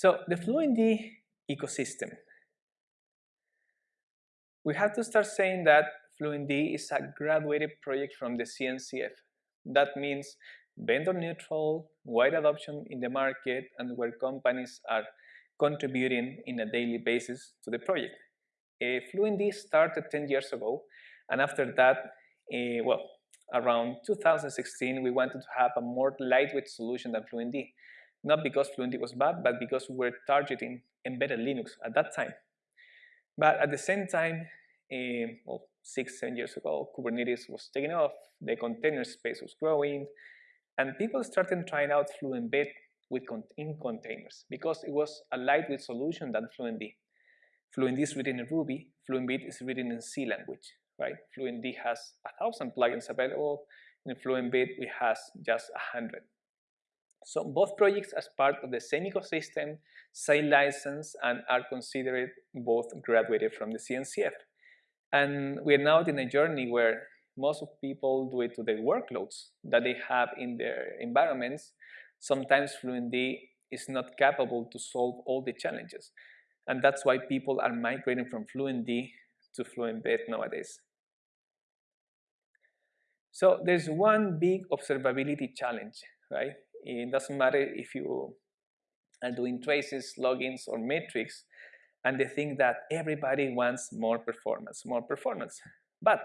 So the FluentD ecosystem. We have to start saying that FluentD is a graduated project from the CNCF. That means vendor neutral, wide adoption in the market, and where companies are contributing in a daily basis to the project. Uh, FluentD started 10 years ago, and after that, uh, well, around 2016, we wanted to have a more lightweight solution than FluentD. Not because FluentD was bad, but because we were targeting embedded Linux at that time. But at the same time, uh, well, six, seven years ago, Kubernetes was taking off, the container space was growing, and people started trying out FluentBit with con in containers because it was a lightweight solution than FluentD. FluentD is written in Ruby, FluentBit is written in C language, right? FluentD has a thousand plugins available, in FluentBit we has just a hundred. So both projects as part of the same ecosystem, same license, and are considered both graduated from the CNCF. And we are now in a journey where most of people do it to the workloads that they have in their environments. Sometimes FluentD is not capable to solve all the challenges. And that's why people are migrating from FluentD to FluentBit nowadays. So there's one big observability challenge, right? It doesn't matter if you are doing traces, logins, or metrics, and they think that everybody wants more performance, more performance, but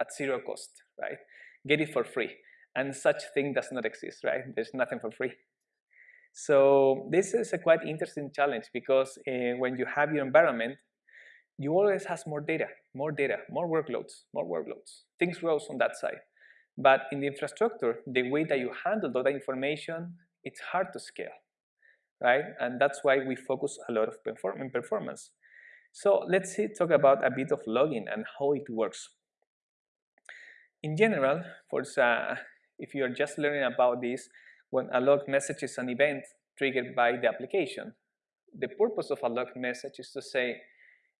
at zero cost, right? Get it for free. And such thing does not exist, right? There's nothing for free. So this is a quite interesting challenge because uh, when you have your environment, you always has more data, more data, more workloads, more workloads. Things grows on that side. But in the infrastructure, the way that you handle all that information, it's hard to scale right? And that's why we focus a lot of perform performance. So let's see, talk about a bit of logging and how it works. In general, for uh, if you are just learning about this, when a log message is an event triggered by the application, the purpose of a log message is to say,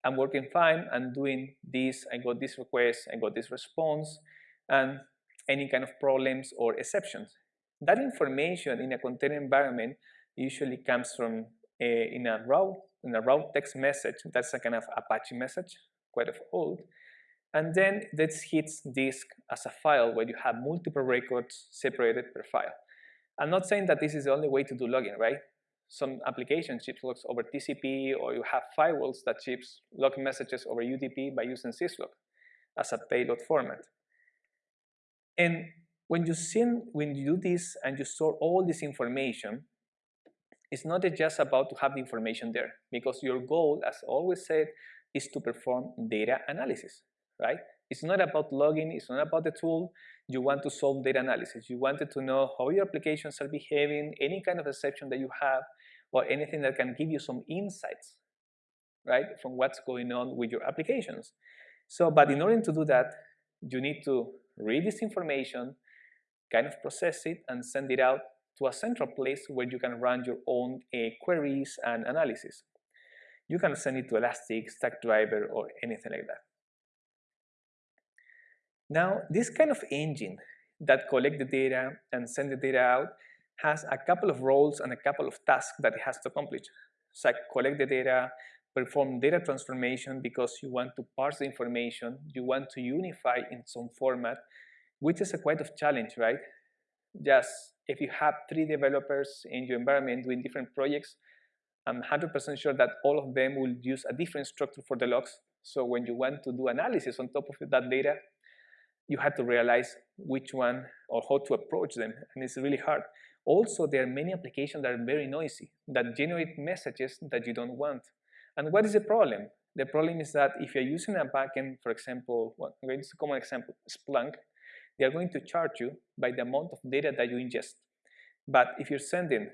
I'm working fine, I'm doing this, I got this request, I got this response, and any kind of problems or exceptions. That information in a container environment usually comes from a, in a raw in a raw text message. That's a kind of Apache message, quite of old. And then this hits disk as a file where you have multiple records separated per file. I'm not saying that this is the only way to do logging, right? Some applications ship logs over TCP, or you have firewalls that ships log messages over UDP by using syslog as a payload format. And when you send, when you do this and you store all this information, it's not just about to have the information there because your goal, as always said, is to perform data analysis, right? It's not about logging, it's not about the tool. You want to solve data analysis. You wanted to know how your applications are behaving, any kind of exception that you have, or anything that can give you some insights, right, from what's going on with your applications. So, but in order to do that, you need to read this information, kind of process it, and send it out to a central place where you can run your own uh, queries and analysis. You can send it to Elastic, Stackdriver, or anything like that. Now, this kind of engine that collect the data and send the data out has a couple of roles and a couple of tasks that it has to accomplish. So collect the data, perform data transformation because you want to parse the information, you want to unify in some format, which is a quite of challenge, right? Just if you have three developers in your environment doing different projects, I'm 100% sure that all of them will use a different structure for the logs. So when you want to do analysis on top of that data, you have to realize which one or how to approach them, and it's really hard. Also, there are many applications that are very noisy, that generate messages that you don't want. And what is the problem? The problem is that if you're using a backend, for example, well, I'm common example, Splunk, they are going to charge you by the amount of data that you ingest. But if you're sending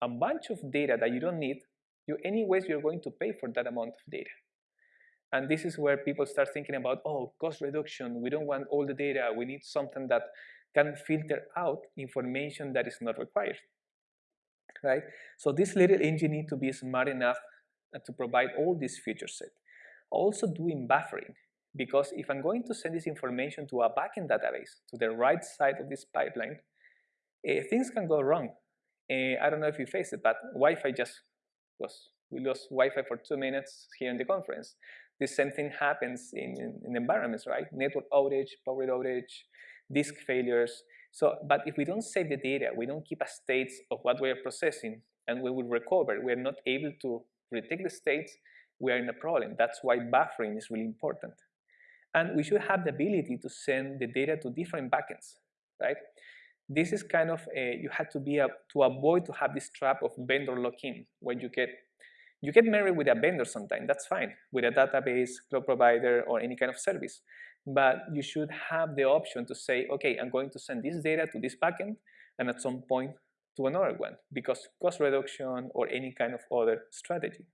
a bunch of data that you don't need, you anyways you're going to pay for that amount of data. And this is where people start thinking about, oh, cost reduction, we don't want all the data, we need something that can filter out information that is not required, right? So this little engine need to be smart enough uh, to provide all these feature set. Also doing buffering, because if I'm going to send this information to a backend database, to the right side of this pipeline, uh, things can go wrong. Uh, I don't know if you face it, but Wi-Fi just was, we lost Wi-Fi for two minutes here in the conference. The same thing happens in, in, in environments, right? Network outage, power outage, disk failures. So, but if we don't save the data, we don't keep a states of what we are processing, and we will recover, we are not able to retake the states, we are in a problem. That's why buffering is really important. And we should have the ability to send the data to different backends, right? This is kind of, a, you have to be, a, to avoid to have this trap of vendor lock-in, when you get, you get married with a vendor sometime, that's fine, with a database, cloud provider, or any kind of service. But you should have the option to say, okay, I'm going to send this data to this backend, and at some point to another one, because cost reduction or any kind of other strategy.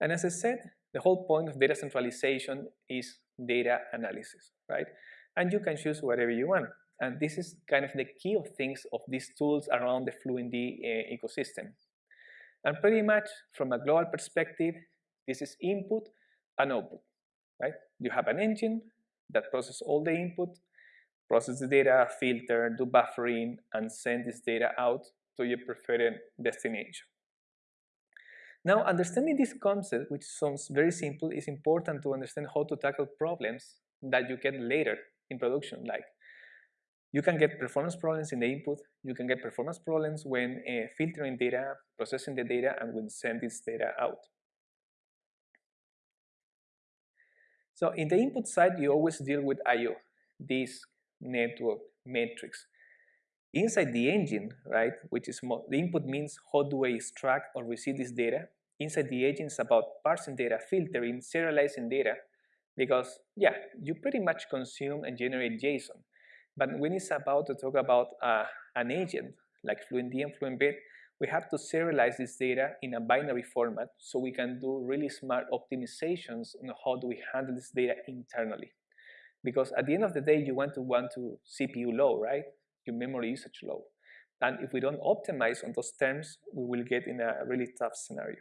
And as I said, the whole point of data centralization is data analysis, right? And you can choose whatever you want. And this is kind of the key of things of these tools around the Fluentd uh, ecosystem. And pretty much from a global perspective, this is input and output, right? You have an engine that processes all the input, process the data, filter, do buffering, and send this data out to your preferred destination. Now, understanding this concept, which sounds very simple, is important to understand how to tackle problems that you get later in production. Like, you can get performance problems in the input, you can get performance problems when uh, filtering data, processing the data, and when sending this data out. So in the input side, you always deal with I.O., disk, network, metrics. Inside the engine, right, which is the input means how do I extract or receive this data. Inside the is about parsing data, filtering, serializing data, because yeah, you pretty much consume and generate JSON. But when it's about to talk about uh, an agent like FluentD and FluentBit, we have to serialize this data in a binary format so we can do really smart optimizations on how do we handle this data internally. Because at the end of the day, you want to want to CPU low, right? Your memory usage low. And if we don't optimize on those terms, we will get in a really tough scenario.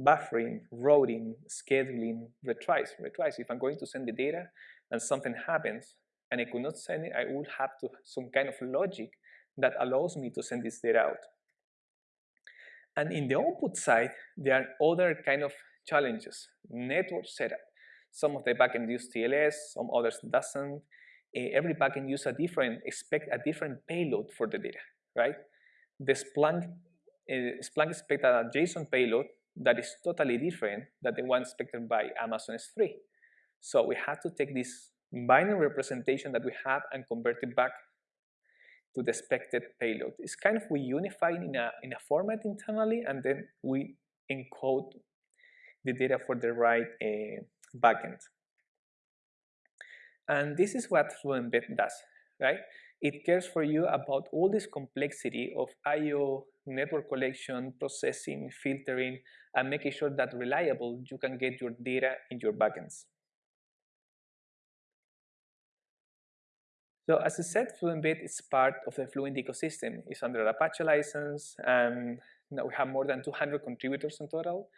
Buffering, routing, scheduling, retries. Retries, if I'm going to send the data and something happens and I could not send it, I will have to some kind of logic that allows me to send this data out. And in the output side, there are other kind of challenges. Network setup. Some of the backend use TLS, some others doesn't. Uh, every backend use a different, expect a different payload for the data, right? The Splunk, uh, Splunk expect a JSON payload that is totally different than the one expected by Amazon S3. So we have to take this binary representation that we have and convert it back to the expected payload. It's kind of we unify in a, in a format internally and then we encode the data for the right uh, backend. And this is what FluentBit does, right? It cares for you about all this complexity of I.O., network collection, processing, filtering, and making sure that reliable you can get your data in your backends. So as I said, FluentBit is part of the Fluent ecosystem. It's under Apache license, and now we have more than 200 contributors in total.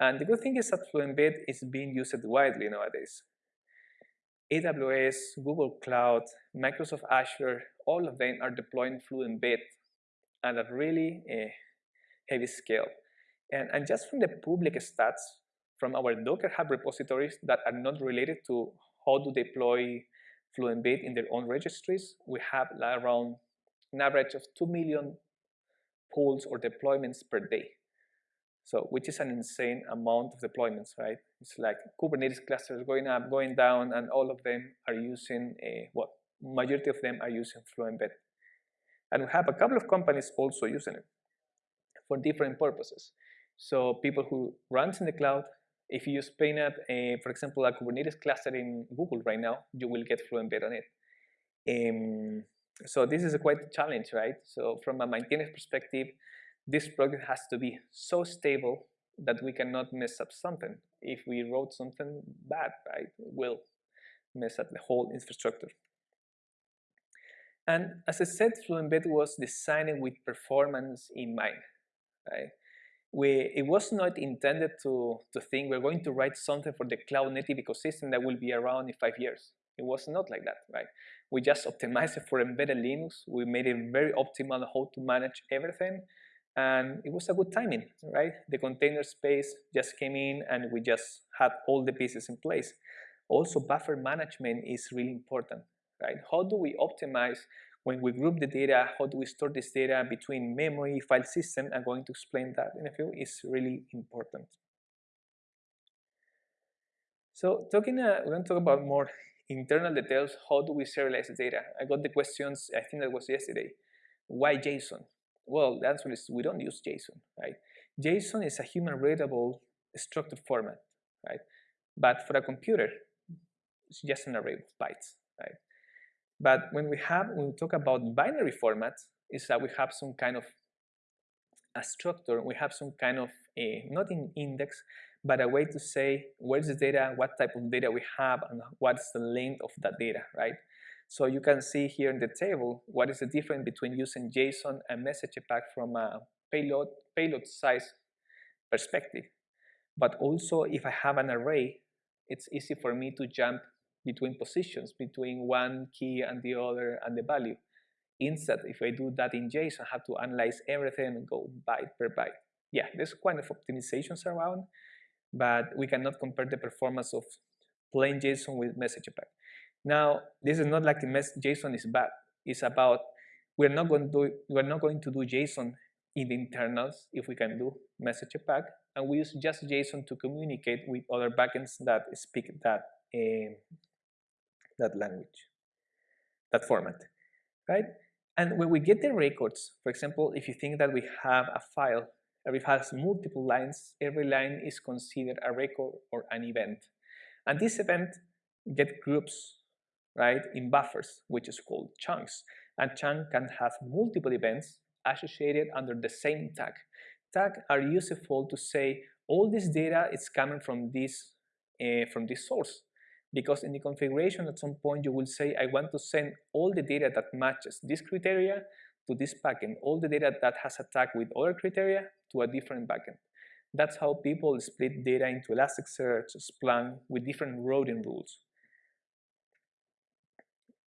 And the good thing is that FluentBit is being used widely nowadays. AWS, Google Cloud, Microsoft Azure, all of them are deploying FluentBit at a really uh, heavy scale. And, and just from the public stats, from our Docker Hub repositories that are not related to how to deploy FluentBit in their own registries, we have around an average of 2 million pulls or deployments per day. So, which is an insane amount of deployments, right? It's like Kubernetes clusters going up, going down, and all of them are using eh, a, well, majority of them are using FluentBit. And we have a couple of companies also using it for different purposes. So people who runs in the cloud, if you use PayNet, a, for example, a Kubernetes cluster in Google right now, you will get FluentBit on it. Um, so this is a quite a challenge, right? So from a maintenance perspective, this project has to be so stable that we cannot mess up something. If we wrote something bad, right, we'll mess up the whole infrastructure. And as I said, Fluent FluentBit was designed with performance in mind, right? We, it was not intended to, to think we're going to write something for the cloud native ecosystem that will be around in five years. It was not like that, right? We just optimized it for embedded Linux. We made it very optimal how to manage everything and it was a good timing, right? The container space just came in and we just had all the pieces in place. Also, buffer management is really important, right? How do we optimize when we group the data? How do we store this data between memory, file system? I'm going to explain that in a few. Is really important. So talking, uh, we're going to talk about more internal details. How do we serialize the data? I got the questions, I think that was yesterday. Why JSON? Well, the answer is we don't use JSON, right? JSON is a human readable structured format, right? But for a computer, it's just an array of bytes, right? But when we have, when we talk about binary formats, is that we have some kind of a structure, we have some kind of a, not an index, but a way to say where's the data, what type of data we have, and what's the length of that data, right? So you can see here in the table what is the difference between using JSON and message pack from a payload, payload size perspective. But also if I have an array, it's easy for me to jump between positions, between one key and the other and the value. Instead, if I do that in JSON, I have to analyze everything and go byte per byte. Yeah, there's quite of optimizations around, but we cannot compare the performance of plain JSON with message pack. Now, this is not like the JSON is bad. It's about we're not going to do we're not going to do JSON in the internals if we can do message pack, and we use just JSON to communicate with other backends that speak that uh, that language, that format, right? And when we get the records, for example, if you think that we have a file it has multiple lines, every line is considered a record or an event. And this event get groups right, in buffers, which is called chunks. And chunk can have multiple events associated under the same tag. Tag are useful to say all this data is coming from this, uh, from this source. Because in the configuration at some point you will say, I want to send all the data that matches this criteria to this backend, all the data that has a tag with other criteria to a different backend. That's how people split data into Elasticsearch, Splunk with different routing rules.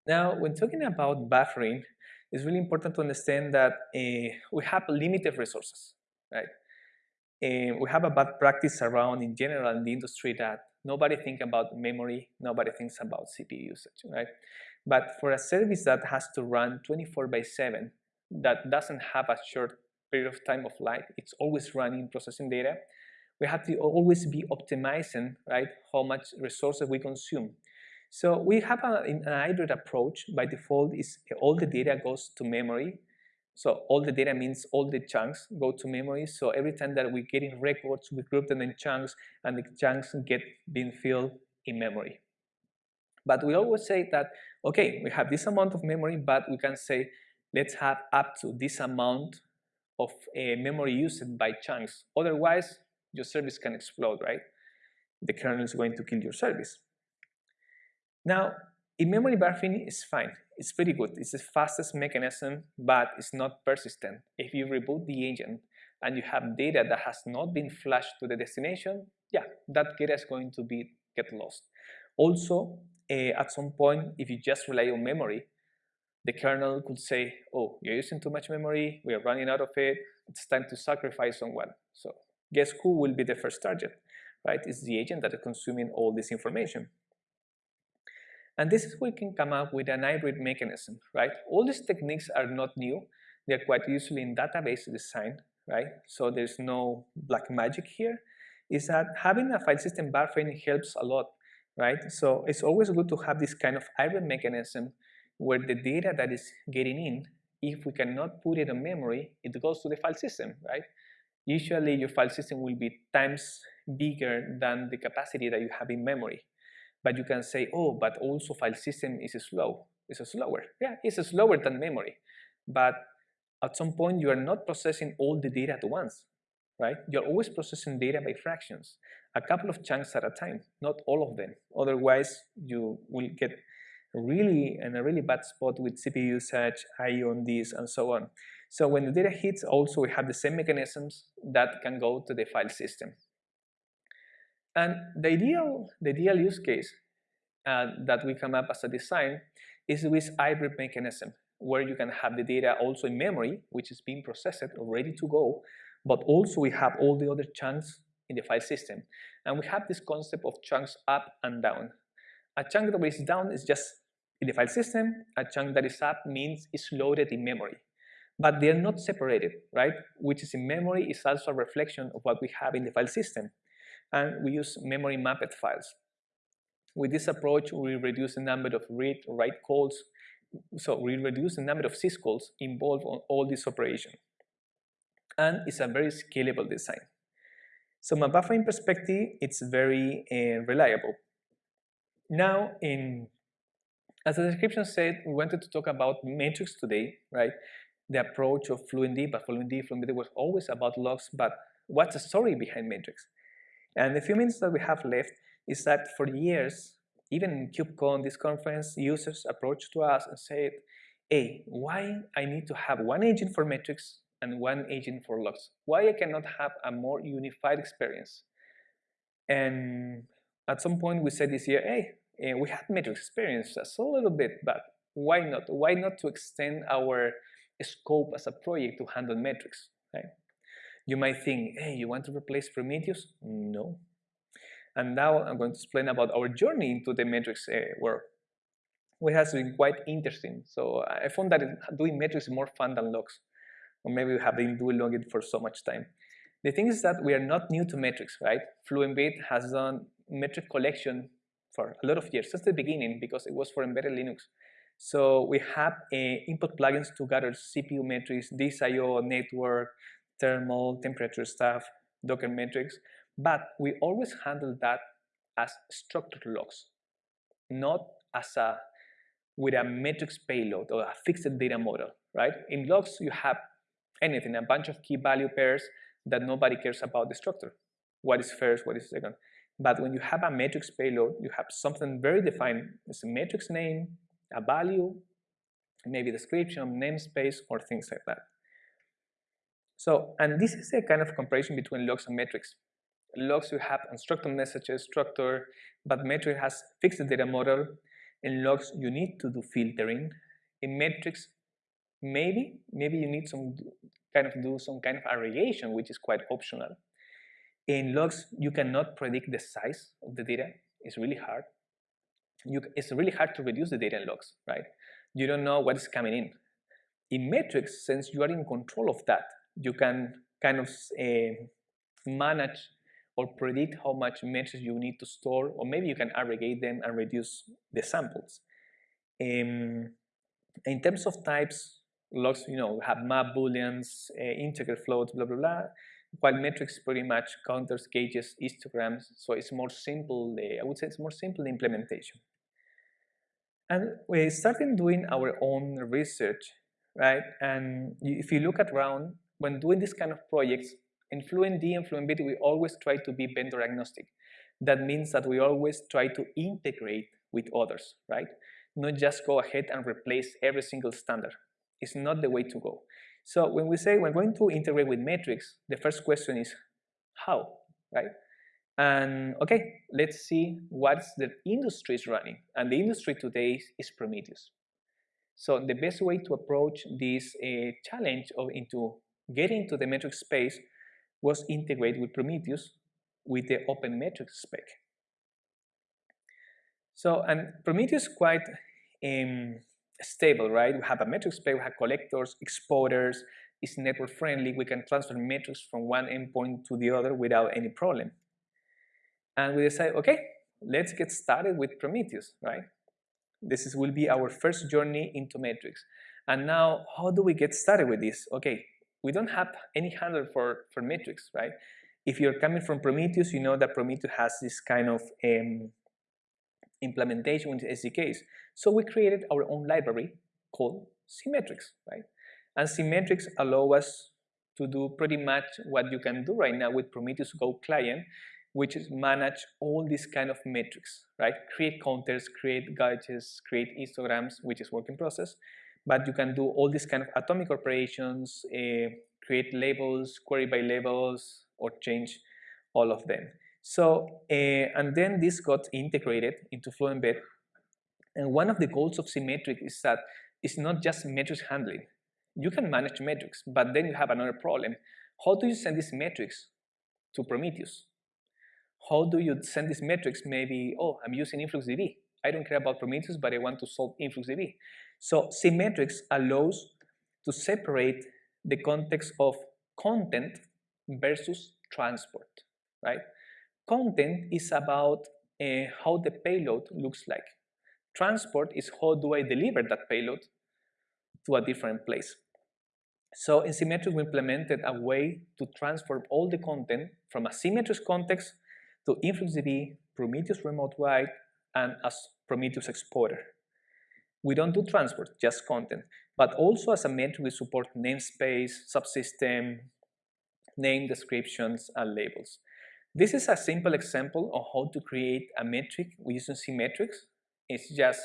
Now, when talking about buffering, it's really important to understand that uh, we have limited resources, right? And we have a bad practice around in general in the industry that nobody thinks about memory, nobody thinks about CPU usage, right? But for a service that has to run 24 by 7, that doesn't have a short period of time of life, it's always running, processing data, we have to always be optimizing, right, how much resources we consume. So we have a, an hybrid approach. By default, is all the data goes to memory. So all the data means all the chunks go to memory. So every time that we get in records, we group them in chunks, and the chunks get being filled in memory. But we always say that, okay, we have this amount of memory, but we can say, let's have up to this amount of uh, memory used by chunks. Otherwise, your service can explode, right? The kernel is going to kill your service. Now, in-memory buffering is fine. It's pretty good. It's the fastest mechanism, but it's not persistent. If you reboot the agent and you have data that has not been flashed to the destination, yeah, that data is going to be get lost. Also, uh, at some point, if you just rely on memory, the kernel could say, oh, you're using too much memory, we are running out of it, it's time to sacrifice someone. So guess who will be the first target, right? It's the agent that is consuming all this information. And this is where we can come up with an hybrid mechanism, right? All these techniques are not new. They're quite usually in database design, right? So there's no black magic here. Is that having a file system buffering helps a lot, right? So it's always good to have this kind of hybrid mechanism where the data that is getting in, if we cannot put it in memory, it goes to the file system, right? Usually your file system will be times bigger than the capacity that you have in memory. But you can say, oh, but also file system is slow. It's slower. Yeah, it's slower than memory. But at some point, you are not processing all the data at once, right? You're always processing data by fractions, a couple of chunks at a time, not all of them. Otherwise, you will get really in a really bad spot with CPU usage, IO on this, and so on. So when the data hits, also we have the same mechanisms that can go to the file system. And the ideal, the ideal use case uh, that we come up as a design is with hybrid mechanism. where you can have the data also in memory, which is being processed or ready to go, but also we have all the other chunks in the file system. And we have this concept of chunks up and down. A chunk that is down is just in the file system. A chunk that is up means it's loaded in memory. But they're not separated, right? Which is in memory is also a reflection of what we have in the file system. And we use memory mapped files. With this approach, we reduce the number of read write calls. So we reduce the number of syscalls involved on all these operations. And it's a very scalable design. So from a buffering perspective, it's very uh, reliable. Now, in as the description said, we wanted to talk about metrics today, right? The approach of FluentD, but FluentD, FluentD was always about logs, but what's the story behind metrics? And the few minutes that we have left is that for years, even in KubeCon, this conference, users approached to us and said, hey, why I need to have one agent for metrics and one agent for logs? Why I cannot have a more unified experience? And at some point we said this year, hey, eh, we had metrics experience just a little bit, but why not? Why not to extend our scope as a project to handle metrics, right? You might think, hey, you want to replace Prometheus? No. And now I'm going to explain about our journey into the metrics uh, world, which has been quite interesting. So I found that doing metrics is more fun than logs, or maybe we have been doing logging for so much time. The thing is that we are not new to metrics, right? Fluentbit has done metric collection for a lot of years, since the beginning, because it was for embedded Linux. So we have uh, input plugins to gather CPU metrics, DSIO, network, thermal, temperature stuff, Docker metrics, but we always handle that as structured logs, not as a with a metrics payload or a fixed data model, right? In logs, you have anything, a bunch of key value pairs that nobody cares about the structure. What is first, what is second. But when you have a matrix payload, you have something very defined. It's a matrix name, a value, maybe description, namespace, or things like that. So, and this is a kind of comparison between logs and metrics. Logs you have unstructured messages, structure, but metric has fixed data model. In logs, you need to do filtering. In metrics, maybe, maybe you need some kind of do some kind of aggregation, which is quite optional. In logs, you cannot predict the size of the data. It's really hard. You, it's really hard to reduce the data in logs, right? You don't know what is coming in. In metrics, since you are in control of that, you can kind of uh, manage or predict how much metrics you need to store, or maybe you can aggregate them and reduce the samples. Um, in terms of types, logs, you know, have map booleans, uh, integer floats, blah, blah, blah while metrics pretty much counters, gauges, histograms, so it's more simple, I would say it's more simple implementation. And we started doing our own research, right? And if you look around, when doing this kind of projects, in FluentD and FluentBit, we always try to be vendor agnostic. That means that we always try to integrate with others, right? Not just go ahead and replace every single standard. It's not the way to go. So when we say we're going to integrate with metrics, the first question is how, right? And okay, let's see what's the industry is running. And the industry today is Prometheus. So the best way to approach this uh, challenge of into getting to the metric space was integrated with Prometheus with the open metrics spec. So, and Prometheus is quite um, stable, right? We have a metrics spec, we have collectors, exporters, it's network friendly, we can transfer metrics from one endpoint to the other without any problem. And we decide, okay, let's get started with Prometheus, right? This is, will be our first journey into metrics. And now, how do we get started with this? Okay, we don't have any handler for, for metrics, right? If you're coming from Prometheus, you know that Prometheus has this kind of um, implementation with SDKs. So we created our own library called CMetrics, right? And CMetrics allow us to do pretty much what you can do right now with Prometheus Go client, which is manage all these kind of metrics, right? Create counters, create gauges, create histograms, which is work in process. But you can do all these kind of atomic operations, uh, create labels, query by labels, or change all of them. So, uh, and then this got integrated into FluentBit. And one of the goals of Symmetric is that it's not just metrics handling. You can manage metrics, but then you have another problem. How do you send these metrics to Prometheus? How do you send these metrics? Maybe, oh, I'm using InfluxDB. I don't care about Prometheus, but I want to solve InfluxDB. So cmetrics allows to separate the context of content versus transport, right? Content is about uh, how the payload looks like. Transport is how do I deliver that payload to a different place. So in Symmetric, we implemented a way to transform all the content from a symmetric context to InfluxDB, Prometheus Remote Write, and as Prometheus Exporter. We don't do transport, just content, but also as a metric we support namespace, subsystem, name descriptions, and labels. This is a simple example of how to create a metric using cmetrics. It's just,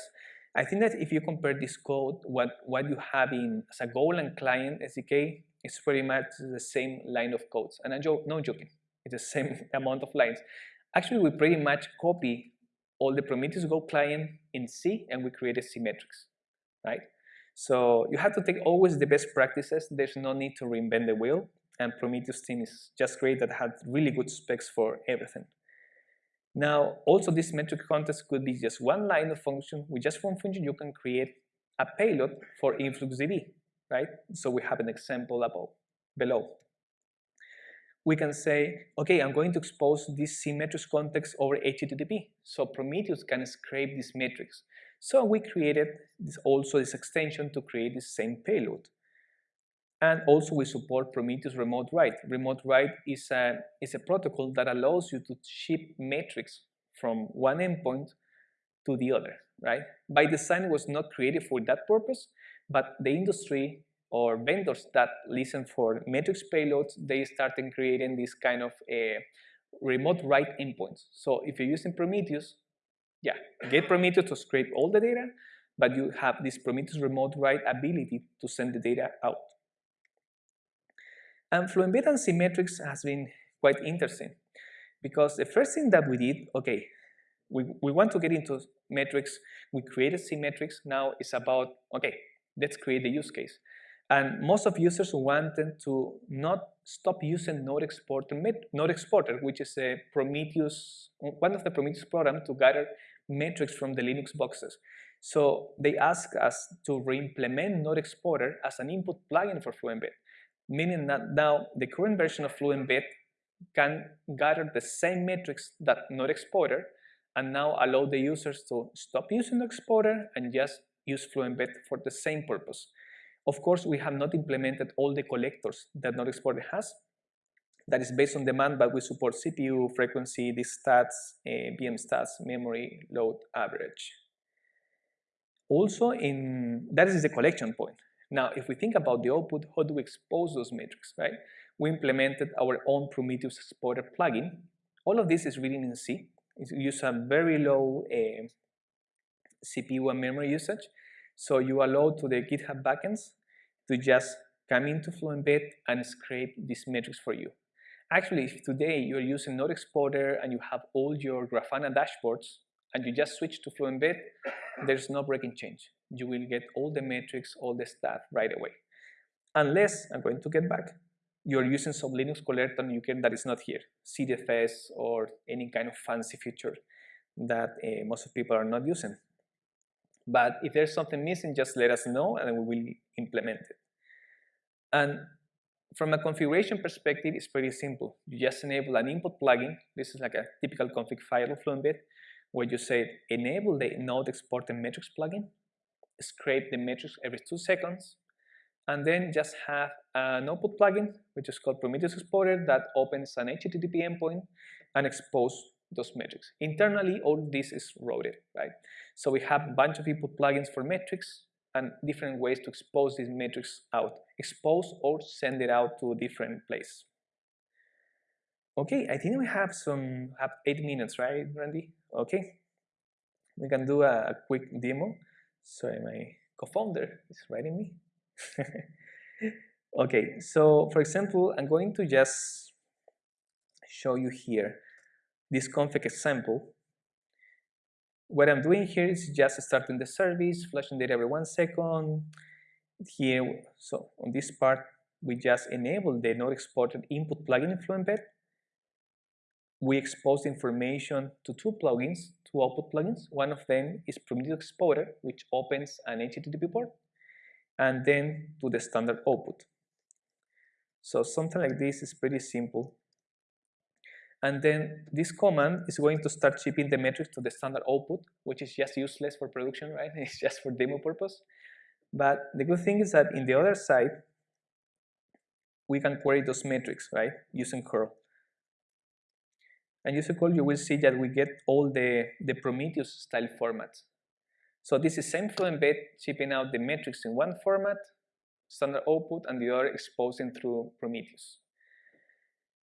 I think that if you compare this code, what, what you have in as a Golang client SDK, it's pretty much the same line of codes. And I'm no joking, it's the same amount of lines. Actually, we pretty much copy all the Prometheus Go client in C and we created C metrics, right? So you have to take always the best practices. There's no need to reinvent the wheel and Prometheus team is just great that had really good specs for everything. Now, also this metric context could be just one line of function. With just one function, you can create a payload for InfluxDB, right? So we have an example above, below. We can say, okay, I'm going to expose this cmetrics context over HTTP. So Prometheus can scrape these metrics. So we created this, also this extension to create the same payload. And also we support Prometheus Remote Write. Remote Write is a, is a protocol that allows you to ship metrics from one endpoint to the other, right? By design, it was not created for that purpose, but the industry or vendors that listen for metrics payloads, they started creating this kind of a remote write endpoints. So if you're using Prometheus, yeah, get Prometheus to scrape all the data, but you have this Prometheus remote write ability to send the data out. And Fluentbit and cmetrics has been quite interesting because the first thing that we did, okay, we, we want to get into metrics, we created cmetrics, now it's about, okay, let's create the use case. And most of users wanted to not stop using Node Exporter, Node Exporter, which is a Prometheus, one of the Prometheus programs to gather metrics from the Linux boxes. So they asked us to re-implement Node Exporter as an input plugin for Fluentbit meaning that now the current version of Fluentbit can gather the same metrics that Node Exporter and now allow the users to stop using the exporter and just use Fluentbit for the same purpose. Of course, we have not implemented all the collectors that Node Exporter has. That is based on demand, but we support CPU, frequency, disk stats, uh, VM stats, memory, load, average. Also, in that is the collection point. Now, if we think about the output, how do we expose those metrics, right? We implemented our own Prometheus Exporter plugin. All of this is written in C. It uses a very low uh, eh, CPU and memory usage. So you allow to the GitHub backends to just come into Fluentbit and scrape these metrics for you. Actually, if today you're using Node Exporter and you have all your Grafana dashboards and you just switch to Fluentbit, there's no breaking change you will get all the metrics, all the stuff right away. Unless, I'm going to get back, you're using some Linux collector you can that is not here, CDFS or any kind of fancy feature that uh, most of people are not using. But if there's something missing, just let us know and we will implement it. And from a configuration perspective, it's pretty simple. You just enable an input plugin. This is like a typical config file of Fluentbit, where you say enable the node exporter metrics plugin scrape the metrics every two seconds, and then just have an output plugin, which is called Prometheus Exporter, that opens an HTTP endpoint and expose those metrics. Internally, all this is routed, right? So we have a bunch of input plugins for metrics and different ways to expose these metrics out. Expose or send it out to a different place. Okay, I think we have some, have eight minutes, right, Randy? Okay, we can do a, a quick demo. Sorry, my co-founder is writing me. okay, so for example, I'm going to just show you here this config example what I'm doing here is just starting the service, flashing data every one second. Here, so on this part, we just enable the node exporter input plugin in FluentBit. We expose information to two plugins, two output plugins. One of them is Prometheus Exporter, which opens an HTTP port, and then to the standard output. So something like this is pretty simple. And then this command is going to start shipping the metrics to the standard output, which is just useless for production, right? It's just for demo purpose. But the good thing is that in the other side, we can query those metrics, right, using curl. And using curl, you will see that we get all the, the Prometheus style formats. So this is same FluentBit shipping out the metrics in one format, standard output, and the other exposing through Prometheus.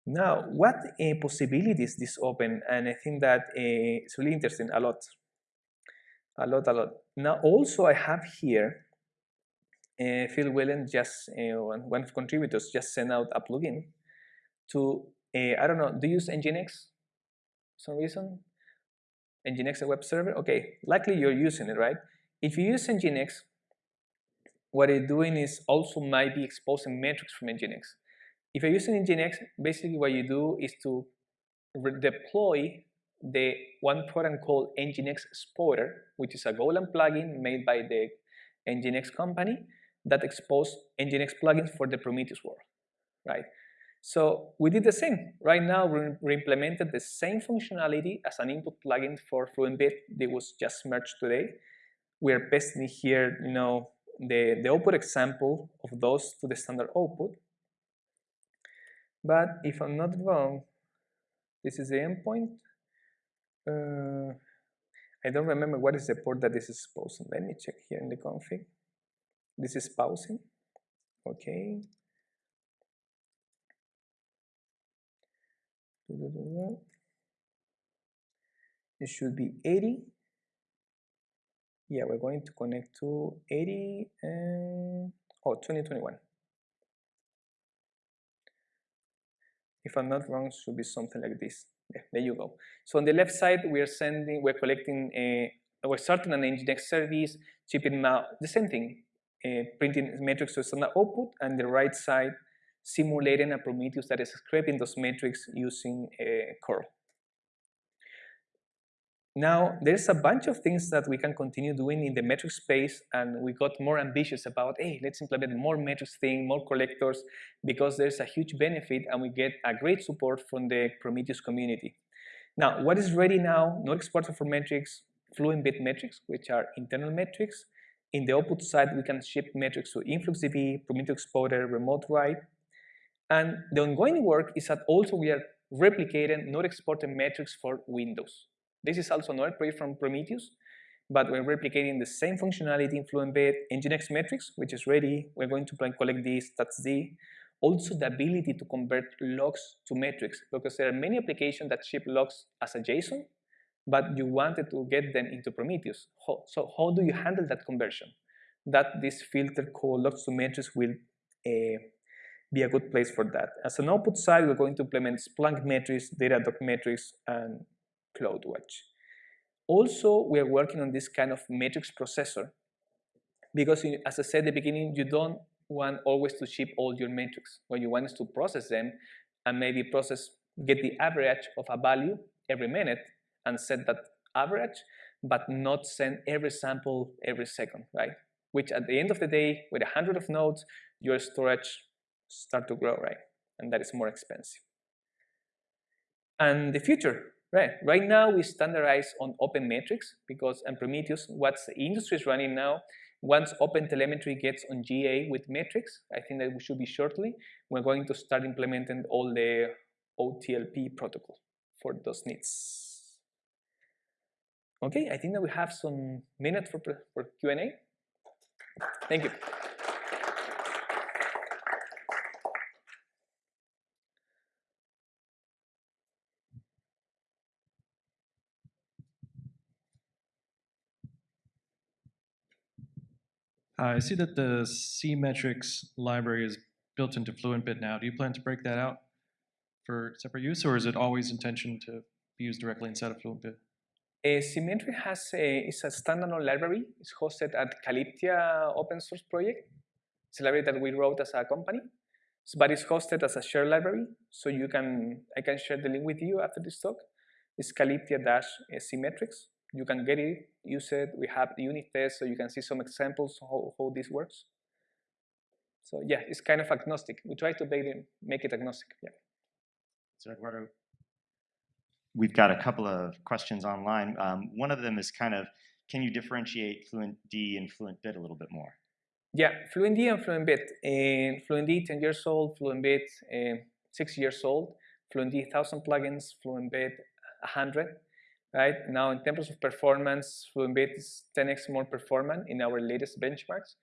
Now, what uh, possibilities this open? And I think that uh, it's really interesting a lot, a lot, a lot. Now, also I have here, uh, Phil Whelan just, uh, one of contributors just sent out a plugin to, I don't know, do you use Nginx some reason? Nginx a web server? Okay, likely you're using it, right? If you use Nginx, what it's doing is also might be exposing metrics from Nginx. If you're using Nginx, basically what you do is to deploy the one program called Nginx Exporter, which is a Golang plugin made by the Nginx company that exposes Nginx plugins for the Prometheus world, right? So we did the same. Right now, we implemented the same functionality as an input plugin for FluentBit that was just merged today. We are pasting here, you know, the, the output example of those to the standard output. But if I'm not wrong, this is the endpoint. Uh, I don't remember what is the port that this is pausing. Let me check here in the config. This is pausing. Okay. It should be 80. Yeah, we're going to connect to 80 and oh 2021. If I'm not wrong, should be something like this. Yeah, there you go. So on the left side, we are sending, we're collecting, a, we're starting an Nginx service, shipping out the same thing, uh, printing metrics to standard output, and the right side simulating a Prometheus that is scraping those metrics using a uh, curl. Now, there's a bunch of things that we can continue doing in the metric space, and we got more ambitious about, hey, let's implement more metrics thing, more collectors, because there's a huge benefit and we get a great support from the Prometheus community. Now, what is ready now, Node Exporter for metrics, Fluent bit metrics, which are internal metrics. In the output side, we can ship metrics to InfluxDB, Prometheus Exporter, Remote Write. And the ongoing work is that also we are replicating Node Exporter metrics for Windows. This is also another project from Prometheus, but we're replicating the same functionality in FluentBit Nginx metrics, which is ready. We're going to collect this, that's the. Also the ability to convert logs to metrics, because there are many applications that ship logs as a JSON, but you wanted to get them into Prometheus. So how do you handle that conversion? That this filter called logs to metrics will uh, be a good place for that. As an output side, we're going to implement Splunk metrics, Datadog metrics, and CloudWatch. Also, we are working on this kind of metrics processor because, as I said at the beginning, you don't want always to ship all your metrics. What you want is to process them and maybe process, get the average of a value every minute and set that average, but not send every sample every second, right? Which at the end of the day, with a hundred of nodes, your storage start to grow, right? And that is more expensive. And the future, Right. Right now we standardize on open metrics because and Prometheus, what the industry is running now, once Open Telemetry gets on GA with metrics, I think that we should be shortly, we're going to start implementing all the OTLP protocol for those needs. Okay, I think that we have some minutes for, for Q&A. Thank you. I see that the cmetrics library is built into FluentBit now. Do you plan to break that out for separate use, or is it always intention to be used directly inside of FluentBit? Uh, Symmetric has a, is a standalone library. It's hosted at Calyptia open source project. It's a library that we wrote as a company, So- but it's hosted as a shared library. So you can, I can share the link with you after this talk. It's Calyptia-CMetrics. You can get it, use it. We have unit tests, so you can see some examples how, how this works. So yeah, it's kind of agnostic. We try to make it, make it agnostic. Yeah. So Eduardo, we've got a couple of questions online. Um, one of them is kind of, can you differentiate Fluent D and FluentBit a little bit more? Yeah, FluentD and FluentBit. Uh, FluentD 10 years old, FluentBit uh, 6 years old, FluentD 1000 plugins, FluentBit 100. Right now, in terms of performance, FluentBit is 10x more performant in our latest benchmarks.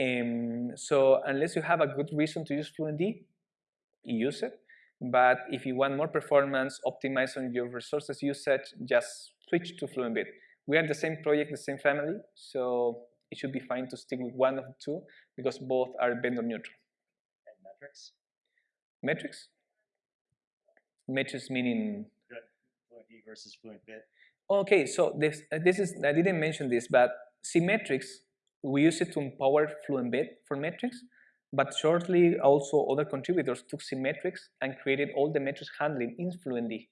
Um, so unless you have a good reason to use FluentD, use it. But if you want more performance, optimize on your resources usage, just switch to FluentBit. We are the same project, the same family, so it should be fine to stick with one of the two because both are vendor neutral. And metrics? Metrics? Metrics meaning Versus FluentBit? Okay, so this uh, this is I didn't mention this, but CMetrics we use it to empower FluentBit for metrics, but shortly also other contributors took CMetrics and created all the metrics handling in FluentD.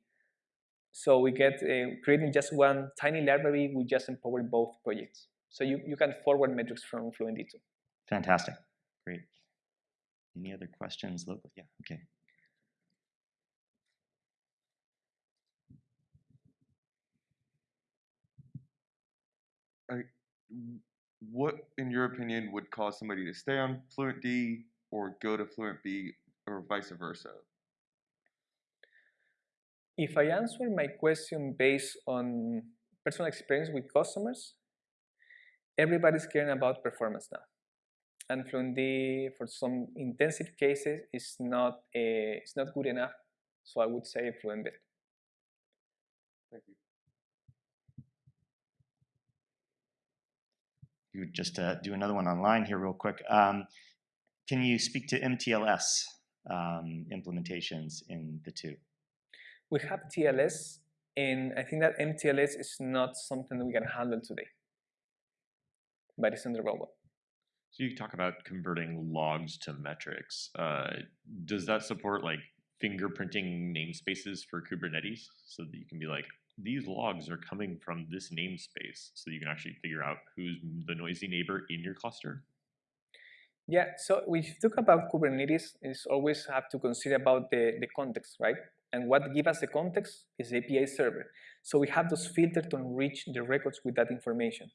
So we get uh, creating just one tiny library, we just empower both projects. So you, you can forward metrics from FluentD too. Fantastic. Great. Any other questions locally? Yeah, okay. What, in your opinion, would cause somebody to stay on FluentD or go to Fluent B or vice versa? If I answer my question based on personal experience with customers, everybody's caring about performance now. And FluentD, for some intensive cases, is not a, it's not good enough. So I would say FluentBit. Thank you. You would just uh, do another one online here real quick. Um, can you speak to MTLS um, implementations in the two? We have TLS, and I think that MTLS is not something that we can handle today. But it's in the roadmap. So you talk about converting logs to metrics. Uh, does that support like fingerprinting namespaces for Kubernetes so that you can be like, these logs are coming from this namespace so you can actually figure out who's the noisy neighbor in your cluster? Yeah, so you talk about Kubernetes, is always have to consider about the, the context, right? And what give us the context is the API server. So we have those filters to enrich the records with that information.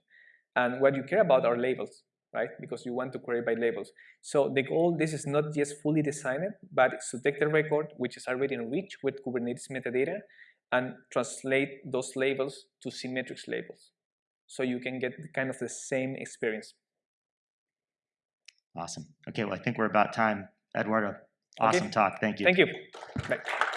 And what you care about are labels, right? Because you want to query by labels. So the goal, this is not just fully designed, but it's to take the record, which is already enriched with Kubernetes metadata, and translate those labels to cmetrics labels. So you can get kind of the same experience. Awesome. Okay, well, I think we're about time. Eduardo, Okay. awesome talk. Thank you. Thank you. Bye.